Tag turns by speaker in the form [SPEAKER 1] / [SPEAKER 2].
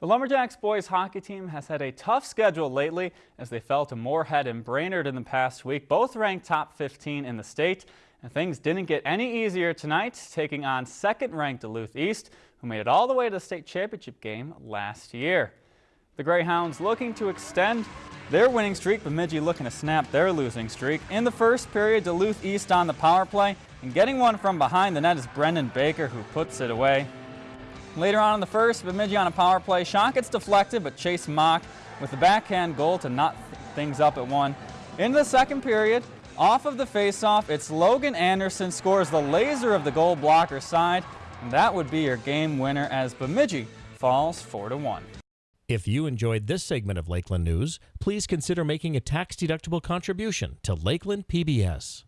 [SPEAKER 1] The Lumberjacks boys hockey team has had a tough schedule lately as they fell to Moorhead and Brainerd in the past week, both ranked top 15 in the state. And things didn't get any easier tonight, taking on second-ranked Duluth East, who made it all the way to the state championship game last year. The Greyhounds looking to extend their winning streak, Bemidji looking to snap their losing streak. In the first period, Duluth East on the power play, and getting one from behind the net is Brendan Baker, who puts it away. Later on in the first, Bemidji on a power play. Shot gets deflected, but Chase Mock with the backhand goal to knot things up at one. In the second period, off of the faceoff, it's Logan Anderson scores the laser of the goal blocker side, and that would be your game winner as Bemidji falls 4 to 1.
[SPEAKER 2] If you enjoyed this segment of Lakeland News, please consider making a tax-deductible contribution to Lakeland PBS.